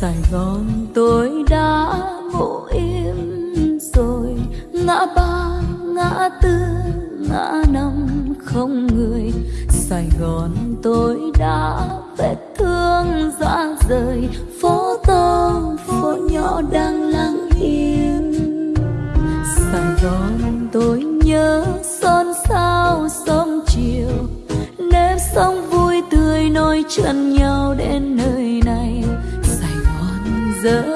Sài Gòn tôi đã ngủ im rồi. Ngã ba, ngã tư, ngã năm không người. Sài Gòn tôi đã vết thương ra rời. Phố to, phố nhỏ đang lặng im. Sài Gòn tôi nhớ son sao sớm chiều. Nếp sông vui tươi nổi chân giờ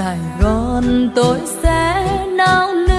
Sài Gòn tôi sẽ nao nao